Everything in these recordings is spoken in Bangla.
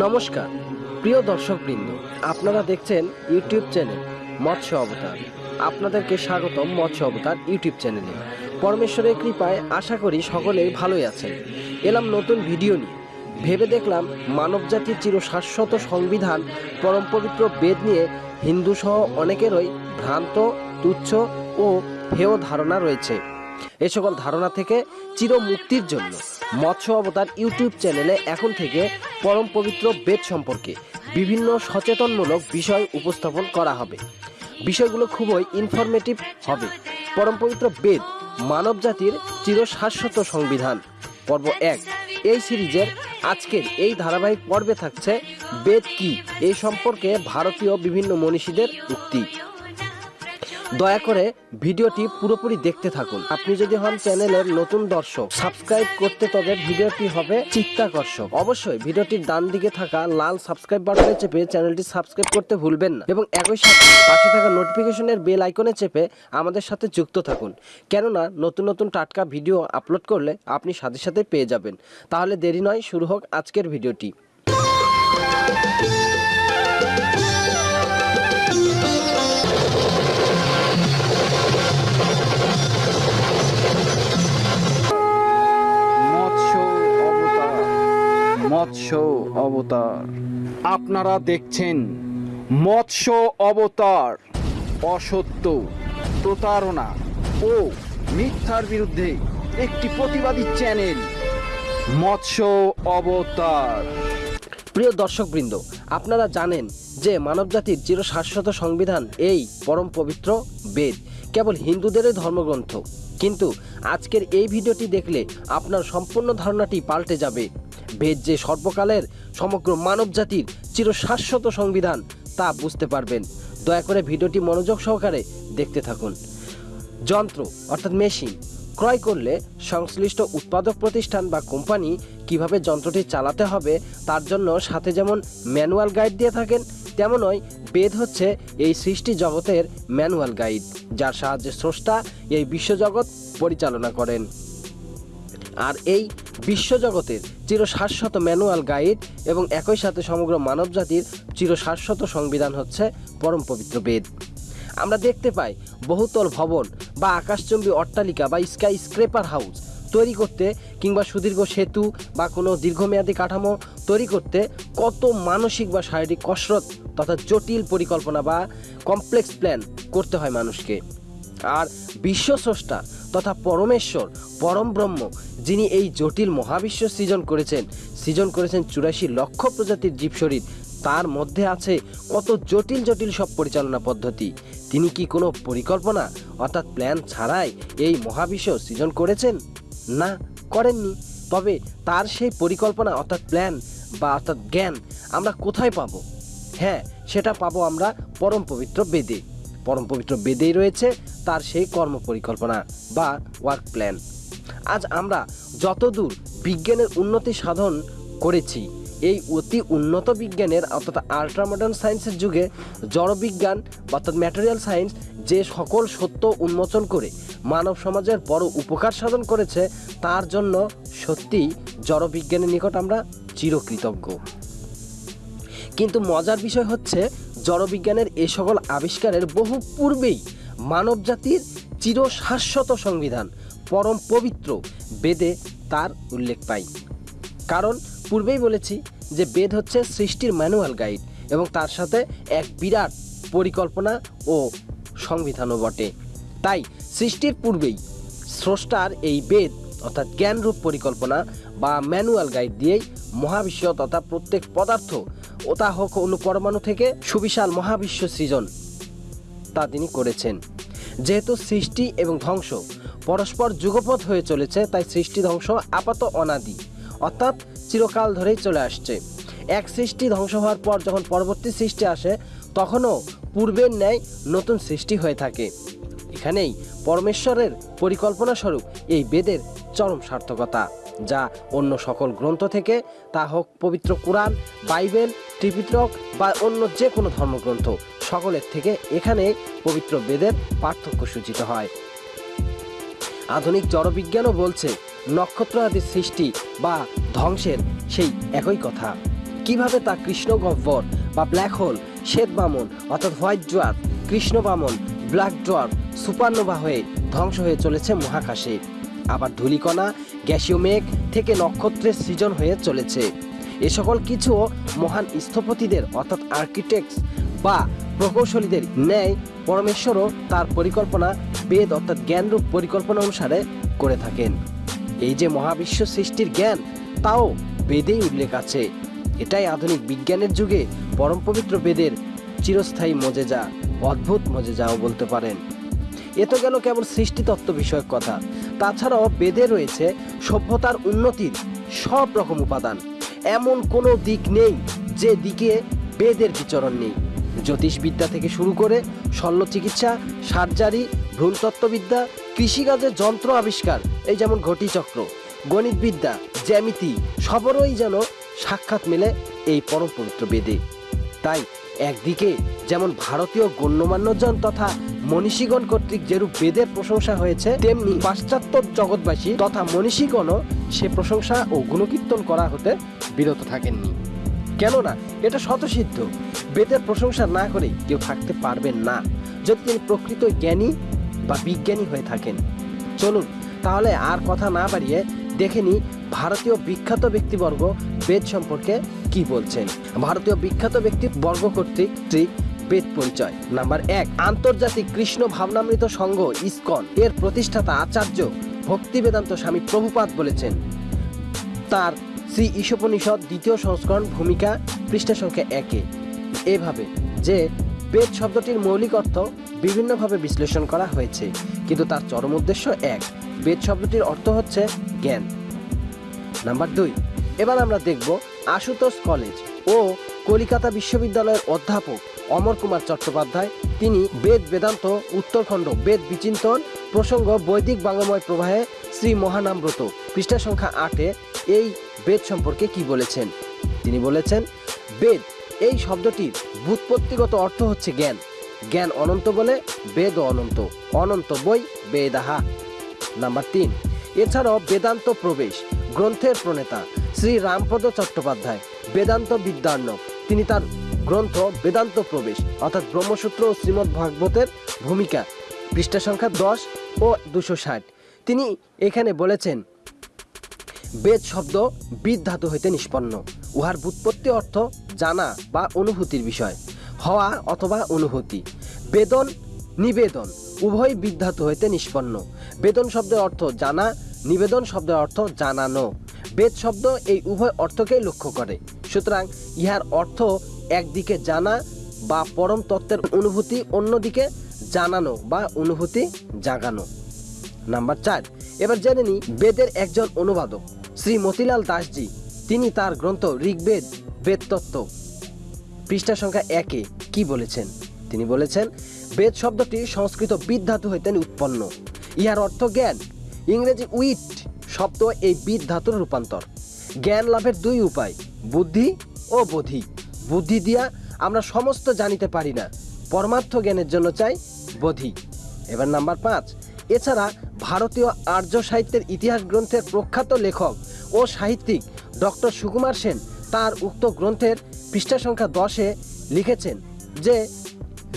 নমস্কার, প্রিয় দর্শকবৃন্দ, আপনারা দেখছেন ইউটিউব চ্যানেল মৎস্য অবতার। আপনাদেরকে স্বাগতম মৎস্য অবতার ইউটিউব চ্যানেলে। পরমেশ্বরের কৃপায় আশা করি সকলেই ভালোই আছেন। এলাম নতুন ভিডিও নিয়ে। ভেবে দেখলাম মানবজাতির চির শাশ্বত সংবিধান, পরম পবিত্র বেদ নিয়ে হিন্দু সহ অনেকেরই ভ্রান্ত, তুচ্ছ ও হেয় ধারণা রয়েছে। এ সকল ধারণা থেকে চির মুক্তির জন্য মৎস্য অবতার ইউটিউব চ্যানেলে এখন থেকে পরম পবিত্র বেদ সম্পর্কে বিভিন্ন সচেতনমূলক বিষয় উপস্থাপন করা হবে। বিষয়গুলো খুবই ইনফরমেটিভ হবে। পরম পবিত্র বেদ মানব জাতির চির শাশ্বত সংবিধান। পর্ব এক। এই সিরিজের আজকের এই ধারাবাহিক পর্বে থাকছে বেদ কি? এই সম্পর্কে ভারতীয় বিভিন্ন মনীষীদের উক্তি। দয়া করে ভিডিওটি পুরোপুরি দেখতে থাকুন। আপনি যদি হন চ্যানেলের নতুন দর্শক, সাবস্ক্রাইব করতে তবে ভিডিওটি হবে চিত্তাকর্ষক। অবশ্যই ভিডিওটির ডান দিকে থাকা লাল সাবস্ক্রাইব বাটনে চেপে চ্যানেলটি সাবস্ক্রাইব করতে ভুলবেন না এবং একই সাথে পাশে থাকা নোটিফিকেশনের বেল আইকনে চেপে আমাদের সাথে যুক্ত থাকুন। কেননা নতুন নতুন টাটকা ভিডিও আপলোড করলে আপনি সাথে সাথে পেয়ে যাবেন। তাহলে দেরি নয়, শুরু হোক আজকের ভিডিওটি। অবতার। আপনারা দেখছেন মৎস্য অবতার অসত্য প্রতারণা ও মিথ্যার বিরুদ্ধে একটি প্রতিবাদী চ্যানেল মৎস্য অবতার। প্রিয় দর্শকবৃন্দ আপনারা জানেন যে মানবজাতির চির শাশ্বত সংবিধান এই পরম পবিত্র বেদ কেবল হিন্দুদেরই ধর্মগ্রন্থ। কিন্তু আজকের এই ভিডিওটি দেখলে আপনার সম্পূর্ণ ধারণাটি পাল্টে যাবে। বেদ যে সর্বকালের সমগ্র মানবজাতির চির শাশ্বত সংবিধান তা বুঝতে পারবেন। দয়া করে ভিডিওটি মনোযোগ সহকারে দেখতে থাকুন। যন্ত্র, অর্থাৎ মেশিন, ক্রয় করলে সংশ্লিষ্ট উৎপাদক প্রতিষ্ঠান বা কোম্পানি কীভাবে যন্ত্রটি চালাতে হবে তার জন্য সাথে যেমন ম্যানুয়াল গাইড দিয়ে থাকেন তেমনই বেদ হচ্ছে এই সৃষ্টি জগতের ম্যানুয়াল গাইড, যার সাহায্যে স্রষ্টা এই বিশ্বজগৎ পরিচালনা করেন। আর এই বিশ্বজগতের চির শাশ্বত ম্যানুয়াল গাইড এবং একই সাথে সমগ্র মানবজাতির চির শাশ্বত সংবিধান হচ্ছে পরম পবিত্র বেদ। আমরা দেখতে পাই বহুতল ভবন বা আকাশচম্বী অট্টালিকা বা স্কাই স্ক্রেপার হাউস তৈরি করতে কিংবা সুদীর্ঘ সেতু বা কোনো দীর্ঘমেয়াদী কাঠামো তৈরি করতে কত মানসিক বা শারীরিক কসরত তথা জটিল পরিকল্পনা বা কমপ্লেক্স প্ল্যান করতে হয় মানুষকে। আর বিশ্বস্রষ্টা তথা পরমেশ্বর, পরম ব্রহ্ম, যিনি এই জটিল মহাবিশ্ব সৃজন করেছেন সৃজন করেছেন চুরাশি লক্ষ প্রজাতির জীবশরীর, তার মধ্যে আছে কত জটিল জটিল সব পরিচালনা পদ্ধতি। তিনি কি কোনো পরিকল্পনা অর্থাৎ প্ল্যান ছাড়াই এই মহাবিশ্ব সৃজন করেছেন? না, করেননি। তবে তার সেই পরিকল্পনা অর্থাৎ প্ল্যান বা অর্থাৎ জ্ঞান আমরা কোথায় পাবো? হ্যাঁ সেটা পাবো আমরা পরম পবিত্র বেদে। পরম পবিত্র বেদেই রয়েছে তার সেই কর্ম পরিকল্পনা বা ওয়ার্ক প্ল্যান আজ আমরা যতদূর বিজ্ঞানের উন্নতি সাধন করেছি, এই অতি উন্নত বিজ্ঞানের অর্থাৎ আল্ট্রা মডার্ন সায়েন্সের যুগে জড়বিজ্ঞান অর্থাৎ ম্যাটেরিয়াল সায়েন্স যে সকল সত্য উন্মোচন করে মানব সমাজের বড় উপকার সাধন করেছে, তার জন্য সত্যিই জড়বিজ্ঞানের নিকট আমরা চিরকৃতজ্ঞ। কিন্তু মজার বিষয় হচ্ছে জড়বিজ্ঞানের এ সকল আবিষ্কারের বহু পূর্বেই মানবজাতির চির শাশ্বত সংবিধান, পরম পবিত্র বেদে তার উল্লেখ পাই। কারণ পূর্বেই বলেছি যে বেদ হচ্ছে সৃষ্টির ম্যানুয়াল গাইড এবং তার সাথে এক বিরাট পরিকল্পনা ও সংবিধানও বটে। তাই সৃষ্টির পূর্বেই স্রষ্টার এই বেদ অর্থাৎ জ্ঞানরূপ পরিকল্পনা বা ম্যানুয়াল গাইড দিয়েই মহাবিশ্ব তথা প্রত্যেক পদার্থ ও তা হোক অন্য পরমাণু থেকে সুবিশাল মহাবিশ্ব সৃজন, তা তিনি করেছেন। যেহেতু সৃষ্টি এবং ধ্বংস পরস্পর যুগপথ হয়ে চলেছে, তাই সৃষ্টি ধ্বংস আপাত অনাদি, অর্থাৎ চিরকাল ধরেই চলে আসছে। এক সৃষ্টি ধ্বংস হওয়ার পর যখন পরবর্তী সৃষ্টি আসে, তখনও পূর্বের ন্যায় নতুন সৃষ্টি হয়ে থাকে। এখানেই পরমেশ্বরের পরিকল্পনা স্বরূপ এই বেদের চরম সার্থকতা। যা অন্য সকল গ্রন্থ থেকে, তা হোক পবিত্র কোরআন, বাইবেল ত্রিপিত্রক বা অন্য যে কোনো ধর্মগ্রন্থ, সকলের থেকে এখানে পবিত্র বেদের পার্থক্য সূচিত হয়। আধুনিক জড়বিজ্ঞানও বলছে নক্ষত্র আদি সৃষ্টি বা ধ্বংসের সেই একই কথা। কীভাবে তা কৃষ্ণ গহ্বর বা ব্ল্যাক হোল, শ্বেত বামন অর্থাৎ হোয়াইট ডোয়ার কৃষ্ণ বামন, ব্ল্যাক ডোয়ার সুপারনোভা হয়ে ধ্বংস হয়ে চলেছে মহাকাশে। আবার ধূলিকণা গ্যাসীয় মেঘ থেকে নক্ষত্রের সৃজন হয়ে চলেছে। এ সকল কিছু মহান স্থপতিদের, অর্থাৎ আর্কিটেক্টস বা প্রকৌশলীদের ন্যায় পরমেশ্বরও তার পরিকল্পনা, বেদ অর্থাৎ জ্ঞানরূপ পরিকল্পনা অনুসারে করে থাকেন। এই যে মহাবিশ্ব সৃষ্টির জ্ঞান, তাও বেদেই উল্লেখ আছে। এটাই আধুনিক বিজ্ঞানের যুগে পরম পবিত্র বেদের চিরস্থায়ী মজেজা, অদ্ভুত মজেজাও বলতে পারেন। এ তো গেল কেবল সৃষ্টিতত্ত্ব বিষয়ক কথা। তাছাড়াও বেদে রয়েছে সভ্যতার উন্নতির সব রকম উপাদান। এমন কোনো দিক নেই যে দিকে বেদের বিচরণ নেই। জ্যোতিষবিদ্যা থেকে শুরু করে শল্য চিকিৎসা সার্জারি, ভ্রূণতত্ত্ববিদ্যা কৃষিকাজের যন্ত্র আবিষ্কার, এই যেমন ঘটিচক্র, গণিতবিদ্যা, জ্যামিতি, সবরই যেন সাক্ষাৎ মেলে এই পরম পবিত্র বেদে। তাই একদিকে যেমন ভারতীয় গণ্যমান্যজন তথা মনীষীগণ কর্তৃক যেরূপ বেদের প্রশংসা হয়েছে, তেমনি পাশ্চাত্য জগৎবাসী তথা মনীষীগণও সে প্রশংসা ও গুণকীর্তন করা হতে বিরত থাকেননি। কেননা এটা শতসিদ্ধ বেদের প্রশংসা না করে কেউ থাকতে পারবেন না, যদি তিনি প্রকৃত জ্ঞানী বা বিজ্ঞানী হয়ে থাকেন। চলুন, তাহলে আর কথা না বাড়িয়ে দেখে নি ভারতীয় বিখ্যাত ব্যক্তিবর্গ বেদ সম্পর্কে কি বলছেন। ভারতীয় বিখ্যাত ব্যক্তিবর্গ কর্তৃক বেদ পরিচয়। নাম্বার এক, আন্তর্জাতিক কৃষ্ণ ভাবনামৃত সংঘ, ইসকন। এর প্রতিষ্ঠাতা আচার্য ভক্তি বেদান্ত স্বামী প্রভুপাত বলেছেন। তার শ্রী ঈশোপনিষদ দ্বিতীয় সংস্করণ ভূমিকা পৃষ্ঠা সংখ্যা একে। এভাবে যে বেদ শব্দটির মৌলিক অর্থ বিভিন্নভাবে বিশ্লেষণ করা হয়েছে, কিন্তু তার চরম উদ্দেশ্য এক। বেদ শব্দটির অর্থ হচ্ছে জ্ঞান। নাম্বার দুই, এবার আমরা দেখব আশুতোষ কলেজ ও কলিকাতা বিশ্ববিদ্যালয়ের অধ্যাপক অমর কুমার চট্টোপাধ্যায়। তিনি বেদ বেদান্ত, উত্তরখণ্ড বেদ বিচিন্তন, প্রসঙ্গ বৈদিক বাংলাময় প্রবাহে শ্রী মহানামব্রত। পৃষ্ঠা সংখ্যা আটে এই বেদ সম্পর্কে কি বলেছেন? তিনি বলেছেন, বেদ, এই শব্দটির ব্যুৎপত্তিগত অর্থ হচ্ছে জ্ঞান। জ্ঞান অনন্ত বলে বেদ অনন্ত অনন্ত বই বেদাহা। নাম্বার তিন, এছাড়াও বেদান্ত প্রবেশ, গ্রন্থের প্রণেতা শ্রী রামপদ চট্টোপাধ্যায়, বেদান্ত বিদ্যার্ণব তিনি তার গ্রন্থ বেদান্ত প্রবেশ, অর্থাৎ ব্রহ্মসূত্র ও শ্রীমদ্ ভাগবতের ভূমিকা, পৃষ্ঠা সংখ্যা দশ ও দুশো ষাট। তিনি এখানে বলেছেন, বেদ শব্দ বিদ ধাতু হইতে নিষ্পন্ন। উহার বুৎপত্তি অর্থ জানা বা অনুভূতির বিষয়, হওয়া অথবা অনুভূতি। বেদন নিবেদন, উভয় বিধাতু হইতে নিষ্পন্ন। বেদন শব্দের অর্থ জানা, নিবেদন শব্দের অর্থ জানানো। বেদ শব্দ এই উভয় অর্থকেই লক্ষ্য করে। সুতরাং ইহার অর্থ একদিকে জানা বা পরম তত্ত্বের অনুভূতি, অন্যদিকে জানানো বা অনুভূতি জাগানো। নাম্বার চার, এবার জেনে নিই বেদের একজন অনুবাদক, শ্রী মতিলাল দাসজি। তিনি তার গ্রন্থ ঋগ্বেদ, বেদতত্ত্ব। পৃষ্ঠা সংখ্যা একে, কি বলেছেন? তিনি বলেছেন, বেদ শব্দটি সংস্কৃত বিদ ধাতু হইতে উৎপন্ন। ইহার অর্থ জ্ঞান। ইংরেজি উইট শব্দ এই বিদ ধাতুর রূপান্তর। জ্ঞান লাভের দুই উপায়, বুদ্ধি ও বোধি। বুদ্ধি দিয়া আমরা সমস্ত জানিতে পারি না। পরমার্থ জ্ঞানের জন্য চাই বোধি। এবার নাম্বার পাঁচ। এছাড়া ভারতীয় আর্য সাহিত্যের ইতিহাস গ্রন্থের প্রখ্যাত লেখক ও সাহিত্যিক ডক্টর সুকুমার সেন তার উক্ত গ্রন্থের পৃষ্ঠা সংখ্যা দশে লিখেছেন যে,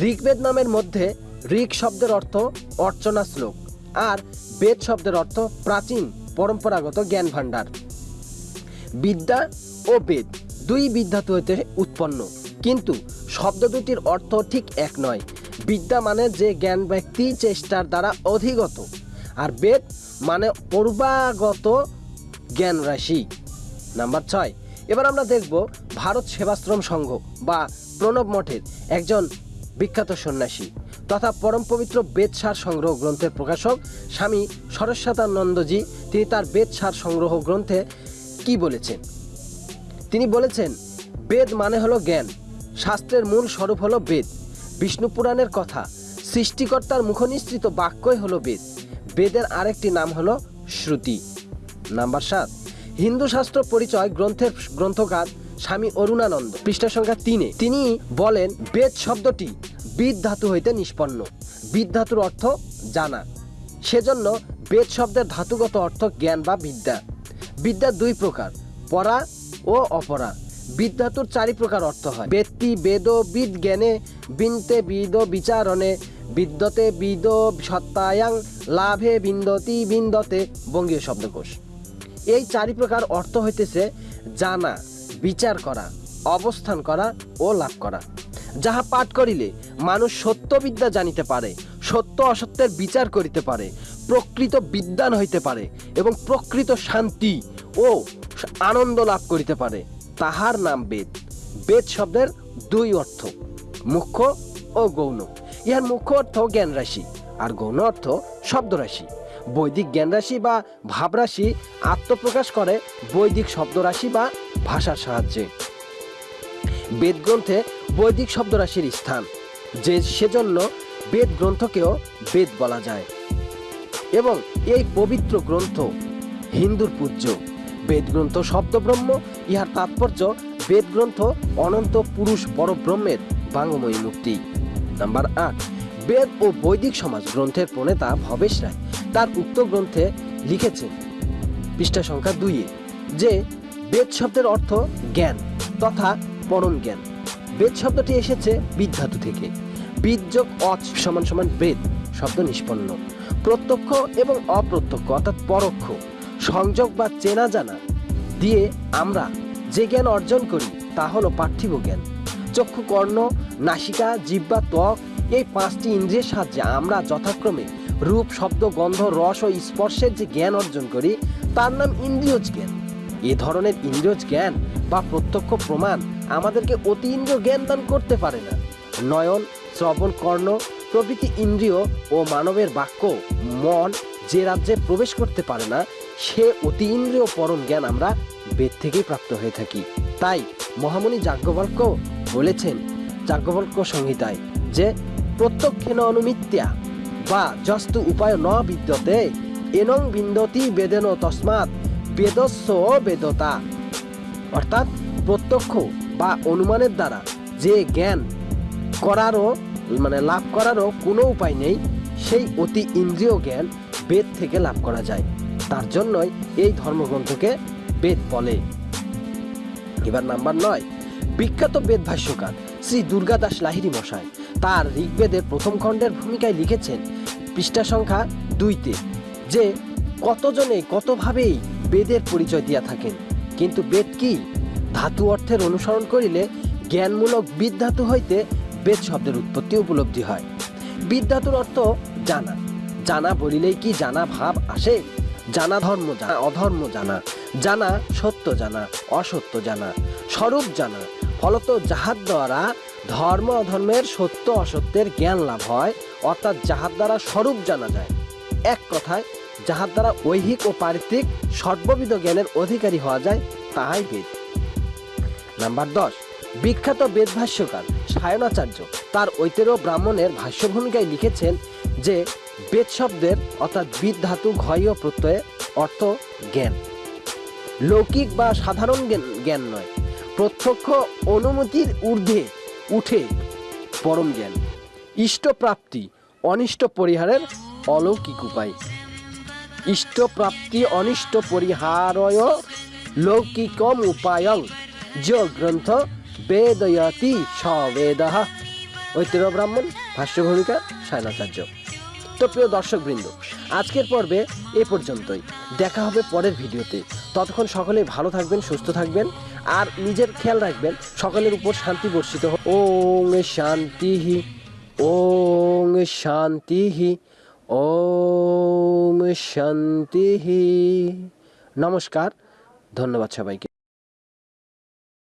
ঋগ্বেদ নামের মধ্যে ঋগ শব্দের অর্থ অর্চনা শ্লোক আর বেদ শব্দের অর্থ প্রাচীন পরম্পরাগত জ্ঞান ভাণ্ডার বিদ্যা ও বেদ দুই বিদ্যাতু হইতে উৎপন্ন। কিন্তু শব্দ দুটির অর্থ ঠিক এক নয়। বিদ্যা মানে যে জ্ঞান ব্যক্তি চেষ্টার দ্বারা অধিগত। আর বেদ মানে পূর্বাগত জ্ঞান রাশি। নাম্বার ছয়। এবার আমরা দেখব ভারত সেবাশ্রম সংঘ বা প্রণব মঠের একজন বিখ্যাত সন্ন্যাসী তথা পরম পবিত্র বেদসার সংগ্রহ গ্রন্থের প্রকাশক স্বামী সরস্বতানন্দজি। তিনি তার বেদসার সংগ্রহ গ্রন্থে কি বলেছেন? তিনি বলেছেন, বেদ মানে হলো জ্ঞান। শাস্ত্রের মূল স্বরূপ হলো বেদ। বিষ্ণু পুরাণের কথা, সৃষ্টিকর্তার মুখনিসৃত বাক্যই হলো বেদ। বেদের আরেকটি নাম হলো শ্রুতি। নাম্বার সাত, হিন্দু শাস্ত্র পরিচয় গ্রন্থের গ্রন্থকার স্বামী অরুণানন্দ। পৃষ্ঠা সংখ্যা তিনে, তিনি বলেন, বেদ শব্দটি বিদ ধাতু হইতে নিষ্পন্ন। বিদ ধাতুর অর্থ জানা। সেজন্য বেদ শব্দের ধাতুগত অর্থ জ্ঞান বা বিদ্যা। বিদ্যা দুই প্রকার, পরা ও অপরা বিদ্যাতুর চারি প্রকার অর্থ হয়। ব্যক্তি, বেদ, বিদ, জ্ঞানে, বিনতে বিদ, বিচারণে, বিদ্যতে বিদ, সত্তায়াং, লাভে বিন্দতি, বিন্দতে বঙ্গীয় শব্দকোষ। এই চারি প্রকার অর্থ হইতেছে জানা, বিচার করা, অবস্থান করা ও লাভ করা। যাহা পাঠ করিলে মানুষ সত্যবিদ্যা জানিতে পারে, সত্য অসত্যের বিচার করিতে পারে, প্রকৃত বিদ্যান হইতে পারে এবং প্রকৃত শান্তি ও আনন্দ লাভ করিতে পারে, তাহার নাম বেদ। বেদ শব্দের দুই অর্থ, মুখ্য ও গৌণ। ইহার মুখ্য অর্থ জ্ঞান রাশি, আর গৌণ অর্থ শব্দ রাশি। বৈদিক জ্ঞান রাশি বা ভাবরাশি আত্মপ্রকাশ করে বৈদিক শব্দ রাশি বা ভাষার সাহায্যে। বেদ গ্রন্থে বৈদিক শব্দ রাশির স্থান, যে সেজন্য বেদ গ্রন্থকেও বেদ বলা যায়। এবং এই পবিত্র গ্রন্থ হিন্দুর পূজ্য। বেদ গ্রন্থ শব্দব্রহ্ম। ইহার তাৎপর্য, বেদগ্রন্থ অনন্ত পুরুষ পরব্রহ্মের বাঙ্গময়ী মুক্তি। নাম্বার আট, বেদ ও বৈদিক সমাজ গ্রন্থের প্রণেতা ভবেশ রায়। তার উক্ত গ্রন্থে লিখেছেন পৃষ্ঠা সংখ্যা দুইয়ে যে বেদ শব্দের অর্থ জ্ঞান তথা পরম জ্ঞান। বেদ শব্দটি এসেছে বিদ্ধাতু থেকে। বীজযোগ অচ সমান সমান বেদ, শব্দ নিষ্পন্ন। প্রত্যক্ষ এবং অপ্রত্যক্ষ, অর্থাৎ পরোক্ষ। সংযোগ বা চেনা জানা দিয়ে আমরা যে জ্ঞান অর্জন করি, তা হলো পার্থিব জ্ঞান। চক্ষু কর্ণ, নাসিকা, জিহ্বা, ত্বক, এই পাঁচটি ইন্দ্রিয়ের সাহায্যে আমরা যথাক্রমে রূপ, শব্দ, গন্ধ, রস ও স্পর্শের যে জ্ঞান অর্জন করি, তার নাম ইন্দ্রিয়জ জ্ঞান। এ ধরনের ইন্দ্রিয়জ জ্ঞান বা প্রত্যক্ষ প্রমাণ আমাদেরকে অতি ইন্দ্রিয় জ্ঞান দান করতে পারে না। নয়ন, শ্রবণ কর্ণ, প্রভৃতি ইন্দ্রিয় ও মানবের বাক্য, মন যে রাজ্যে প্রবেশ করতে পারে না সে অতি ইন্দ্রিয় পরম জ্ঞান আমরা বেদ থেকেই প্রাপ্ত হয়ে থাকি। তাই মহামণি যাজ্ঞবল্ক বলেছেন যাজ্ঞবল্ক সংহিতায় যে, প্রত্যক্ষেন অনুমিত্যা বা যস্তু উপায় ন বিদ্যতে, এনং বিন্দতি বেদেন তসমাৎ বেদস্য বেদতা। অর্থাৎ প্রত্যক্ষ বা অনুমানের দ্বারা যে জ্ঞান করারও মানে লাভ করারও কোনো উপায় নেই, সেই অতি ইন্দ্রিয় জ্ঞান বেদ থেকে লাভ করা যায়। তার জন্যই এই ধর্মগ্রন্থকে বেদ বলে। এবার নাম্বার নয়, বিখ্যাত বেদ ভাষ্যকার শ্রী দুর্গাদাস লাহিরি মশাই তার ঋগ্বেদের প্রথম খণ্ডের ভূমিকায় লিখেছেন পৃষ্ঠা সংখ্যা দুইতে, যে কতজনে কতভাবেই বেদের পরিচয় দিয়া থাকেন, কিন্তু বেদ কি? ধাতু অর্থের অনুসরণ করিলে জ্ঞানমূলক বিদ্ধাতু হইতে বেদ শব্দের উৎপত্তি উপলব্ধি হয়। বিদ্যাতুর অর্থ জানা জানা বলিলেই কি জানা ভাব আসে? জানা ধর্ম জানা, অধর্ম জানা জানা সত্য জানা, অসত্য জানা, স্বরূপ জানা। ফলত যাহার দ্বারা ধর্ম অধর্মের সত্য অসত্যের জ্ঞান লাভ হয়, অর্থাৎ যাহার দ্বারা স্বরূপ জানা যায়। এক কথায়, যাহার দ্বারা ঐহিক ও পারিত্রিক সর্ববিধ জ্ঞানের অধিকারী হওয়া যায়, তাহাই বেদ। নাম্বার দশ, বিখ্যাত বেদ ভাষ্যকার সায়নাচার্য তার ঐতের ব্রাহ্মণের ভাষ্য ভূমিকায় লিখেছেন যে বেদ শব্দের অর্থাৎ বিদ ধাতু, ঘয় প্রত্যয়ে অর্থ জ্ঞান। লৌকিক বা সাধারণ জ্ঞান নয়। প্রত্যক্ষ অনুমতির ঊর্ধ্বে উঠে পরম জ্ঞান। ইষ্ট প্রাপ্তি অনিষ্ট পরিহারের অলৌকিক উপায়। ইষ্ট প্রাপ্তি অনিষ্ট পরিহারয় লৌকিকম উপায়ং। যে গ্রন্থ বেদয়তি সবেদ ঐতির ব্রাহ্মণ, ভাষ্য ভূমিকা, সায়নাচার্য। তো প্রিয় দর্শকবৃন্দ, আজকের পর্বে এ পর্যন্তই। দেখা হবে পরের ভিডিওতে। ততক্ষণ সকলে ভালো থাকবেন, সুস্থ থাকবেন, আর নিজের খেয়াল রাখবেন, সকলের উপর শান্তি বর্ষিত ওং শান্তি ওং শান্তি ওম শান্তি নমস্কার, ধন্যবাদ সবাইকে।